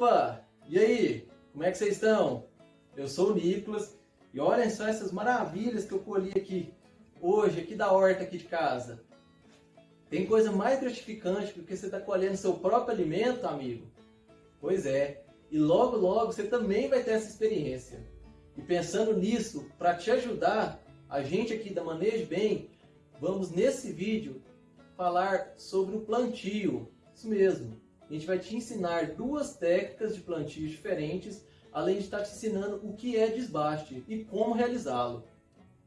Opa! E aí? Como é que vocês estão? Eu sou o Nicolas e olhem só essas maravilhas que eu colhi aqui hoje, aqui da horta aqui de casa. Tem coisa mais gratificante do que você estar tá colhendo seu próprio alimento, amigo? Pois é, e logo logo você também vai ter essa experiência. E pensando nisso, para te ajudar, a gente aqui da Manejo Bem, vamos nesse vídeo falar sobre o plantio. Isso mesmo, a gente vai te ensinar duas técnicas de plantio diferentes, além de estar te ensinando o que é desbaste e como realizá-lo.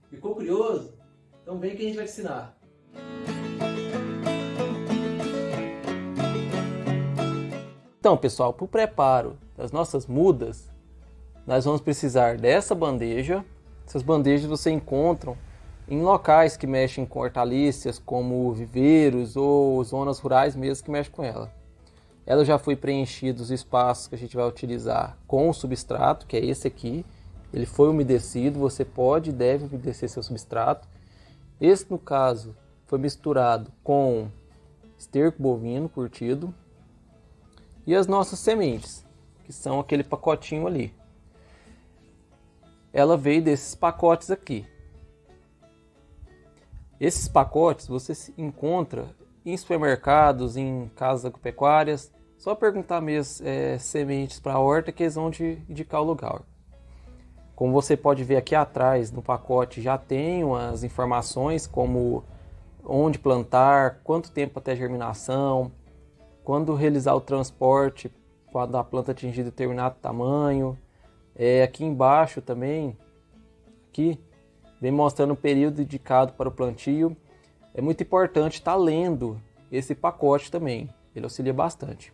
Ficou curioso? Então vem que a gente vai te ensinar. Então pessoal, para o preparo das nossas mudas, nós vamos precisar dessa bandeja. Essas bandejas você encontra em locais que mexem com hortaliças, como viveiros ou zonas rurais mesmo que mexem com ela. Ela já foi preenchida os espaços que a gente vai utilizar com o substrato, que é esse aqui. Ele foi umedecido, você pode e deve umedecer seu substrato. Esse, no caso, foi misturado com esterco bovino curtido e as nossas sementes, que são aquele pacotinho ali. Ela veio desses pacotes aqui. Esses pacotes você encontra em supermercados, em casas agropecuárias. Só perguntar mesmo é, sementes para horta que eles vão te indicar o lugar. Como você pode ver aqui atrás no pacote já tem as informações como onde plantar, quanto tempo até germinação, quando realizar o transporte quando a planta atingir determinado tamanho. É, aqui embaixo também, aqui, vem mostrando o período indicado para o plantio. É muito importante estar tá lendo esse pacote também, ele auxilia bastante.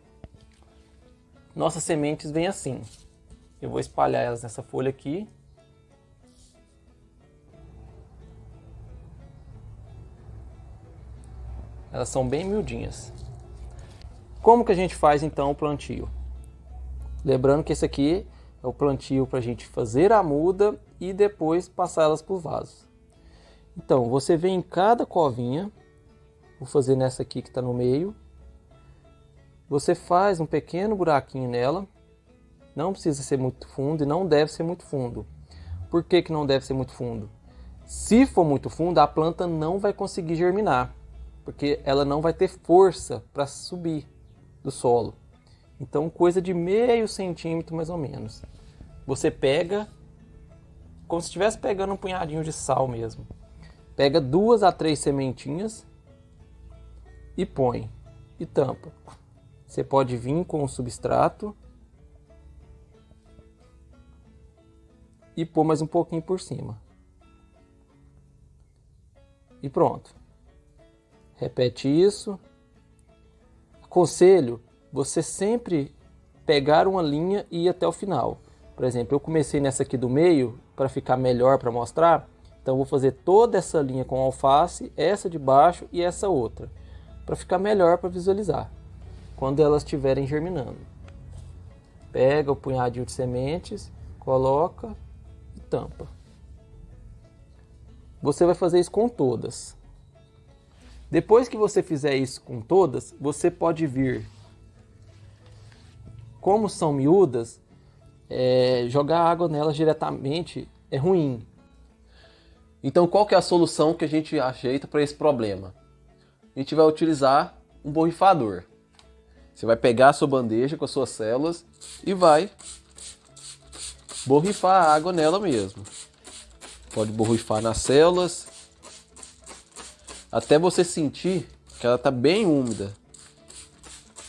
Nossas sementes vêm assim. Eu vou espalhar elas nessa folha aqui. Elas são bem miudinhas. Como que a gente faz então o plantio? Lembrando que esse aqui é o plantio para a gente fazer a muda e depois passar elas por vasos. Então, você vem em cada covinha, vou fazer nessa aqui que está no meio. Você faz um pequeno buraquinho nela, não precisa ser muito fundo e não deve ser muito fundo. Por que, que não deve ser muito fundo? Se for muito fundo, a planta não vai conseguir germinar, porque ela não vai ter força para subir do solo. Então, coisa de meio centímetro mais ou menos. Você pega, como se estivesse pegando um punhadinho de sal mesmo. Pega duas a três sementinhas e põe e tampa. Você pode vir com o substrato e pôr mais um pouquinho por cima. E pronto. Repete isso. Aconselho você sempre pegar uma linha e ir até o final. Por exemplo, eu comecei nessa aqui do meio para ficar melhor para mostrar. Então vou fazer toda essa linha com alface, essa de baixo e essa outra, para ficar melhor para visualizar quando elas estiverem germinando. Pega o punhadinho de sementes, coloca e tampa. Você vai fazer isso com todas. Depois que você fizer isso com todas, você pode vir como são miúdas, é, jogar água nelas diretamente é ruim. Então qual que é a solução que a gente ajeita para esse problema? A gente vai utilizar um borrifador. Você vai pegar a sua bandeja com as suas células e vai borrifar a água nela mesmo. Pode borrifar nas células até você sentir que ela está bem úmida.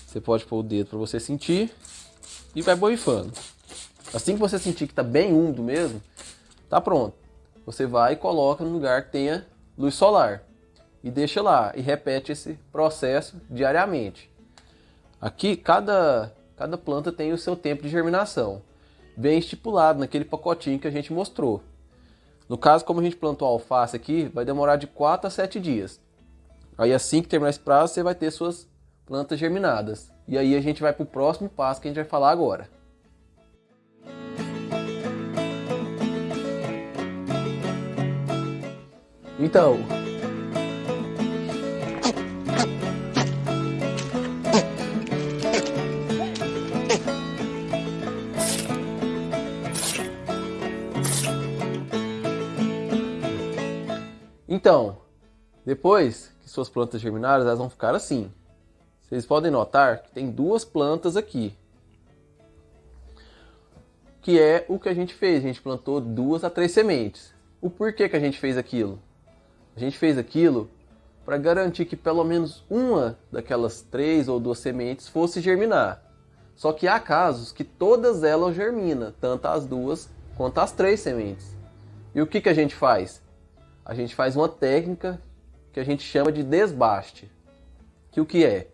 Você pode pôr o dedo para você sentir e vai borrifando. Assim que você sentir que está bem úmido mesmo, tá pronto. Você vai e coloca no lugar que tenha luz solar e deixa lá e repete esse processo diariamente. Aqui cada cada planta tem o seu tempo de germinação, bem estipulado naquele pacotinho que a gente mostrou. No caso, como a gente plantou alface aqui, vai demorar de 4 a 7 dias. Aí assim que terminar esse prazo, você vai ter suas plantas germinadas. E aí a gente vai para o próximo passo que a gente vai falar agora. Então. Então, depois que suas plantas germinaram, elas vão ficar assim. Vocês podem notar que tem duas plantas aqui. Que é o que a gente fez, a gente plantou duas a três sementes. O porquê que a gente fez aquilo? A gente fez aquilo para garantir que pelo menos uma daquelas três ou duas sementes fosse germinar. Só que há casos que todas elas germinam, tanto as duas quanto as três sementes. E o que, que a gente faz? A gente faz uma técnica que a gente chama de desbaste. Que o que é?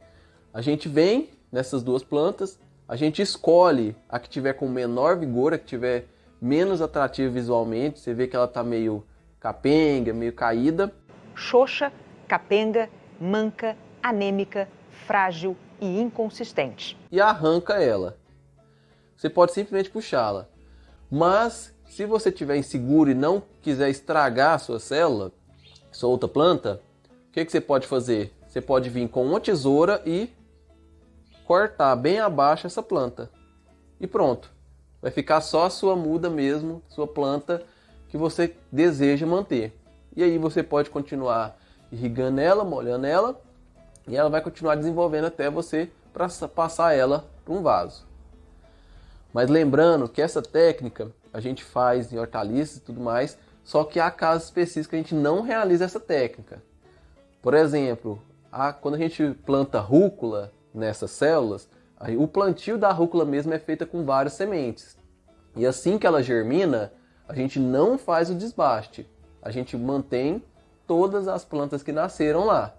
A gente vem nessas duas plantas, a gente escolhe a que tiver com menor vigor, a que tiver menos atrativa visualmente. Você vê que ela está meio capenga, meio caída. Xoxa, capenga, manca, anêmica, frágil e inconsistente. E arranca ela. Você pode simplesmente puxá-la. Mas se você estiver inseguro e não quiser estragar a sua célula, sua outra planta, o que, que você pode fazer? Você pode vir com uma tesoura e cortar bem abaixo essa planta. E pronto. Vai ficar só a sua muda mesmo, sua planta que você deseja manter. E aí você pode continuar irrigando ela, molhando ela, e ela vai continuar desenvolvendo até você passar ela para um vaso. Mas lembrando que essa técnica a gente faz em hortaliças e tudo mais, só que há casos específicos que a gente não realiza essa técnica. Por exemplo, a, quando a gente planta rúcula, nessas células, o plantio da rúcula mesmo é feita com várias sementes. E assim que ela germina, a gente não faz o desbaste. A gente mantém todas as plantas que nasceram lá.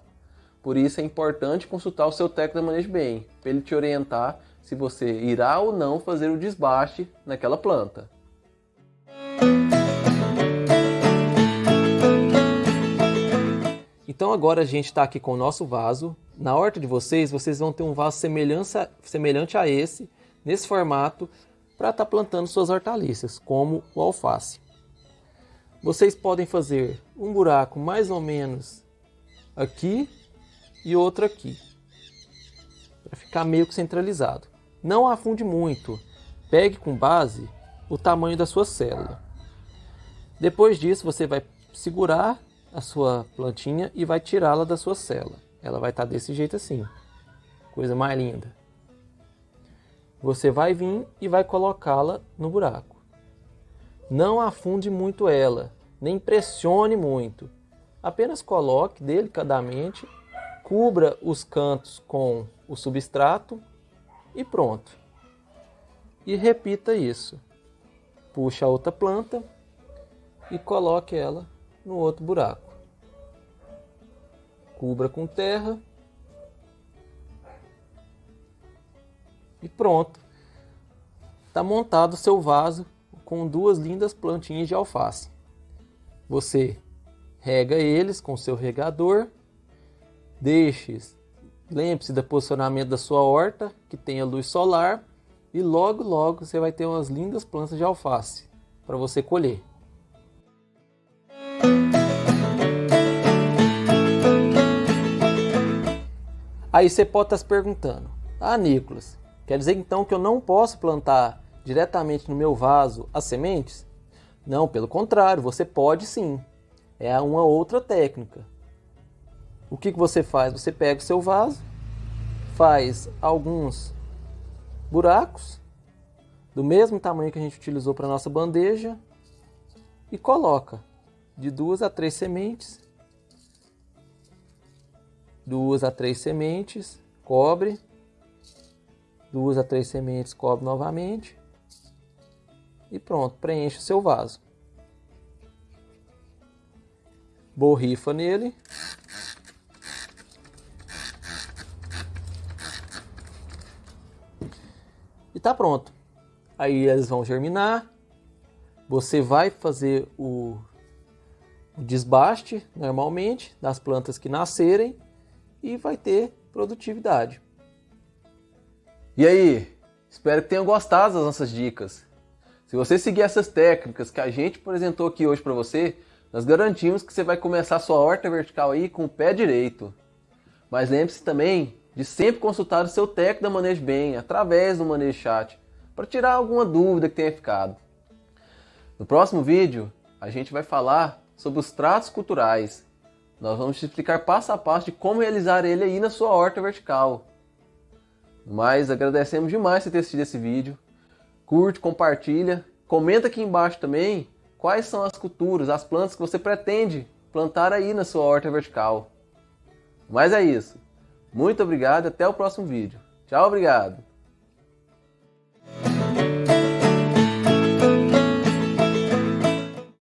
Por isso é importante consultar o seu técnico da manejo bem, para ele te orientar se você irá ou não fazer o desbaste naquela planta. Então agora a gente está aqui com o nosso vaso. Na horta de vocês, vocês vão ter um vaso semelhante a esse, nesse formato, para estar tá plantando suas hortaliças, como o alface. Vocês podem fazer um buraco mais ou menos aqui e outro aqui, para ficar meio que centralizado. Não afunde muito, pegue com base o tamanho da sua célula. Depois disso, você vai segurar a sua plantinha e vai tirá-la da sua célula. Ela vai estar tá desse jeito assim. Coisa mais linda. Você vai vir e vai colocá-la no buraco. Não afunde muito ela, nem pressione muito. Apenas coloque delicadamente, cubra os cantos com o substrato e pronto. E repita isso. Puxa a outra planta e coloque ela no outro buraco. Cubra com terra. E pronto. Está montado o seu vaso com duas lindas plantinhas de alface. Você rega eles com seu regador. Deixe, lembre-se do posicionamento da sua horta, que tenha luz solar. E logo, logo você vai ter umas lindas plantas de alface para você colher. Aí você pode estar se perguntando, ah Nicolas, quer dizer então que eu não posso plantar diretamente no meu vaso as sementes? Não, pelo contrário, você pode sim. É uma outra técnica. O que, que você faz? Você pega o seu vaso, faz alguns buracos do mesmo tamanho que a gente utilizou para nossa bandeja e coloca de duas a três sementes duas a três sementes, cobre, duas a três sementes, cobre novamente e pronto, preenche seu vaso. Borrifa nele. E tá pronto. Aí eles vão germinar. Você vai fazer o, o desbaste normalmente das plantas que nascerem e vai ter produtividade. E aí, espero que tenham gostado das nossas dicas. Se você seguir essas técnicas que a gente apresentou aqui hoje para você, nós garantimos que você vai começar sua horta vertical aí com o pé direito. Mas lembre-se também de sempre consultar o seu técnico da Manejo Bem através do Manejo Chat para tirar alguma dúvida que tenha ficado. No próximo vídeo, a gente vai falar sobre os tratos culturais Nós vamos te explicar passo a passo de como realizar ele aí na sua horta vertical. Mas agradecemos demais você ter assistido esse vídeo. Curte, compartilha, comenta aqui embaixo também quais são as culturas, as plantas que você pretende plantar aí na sua horta vertical. Mas é isso. Muito obrigado até o próximo vídeo. Tchau, obrigado!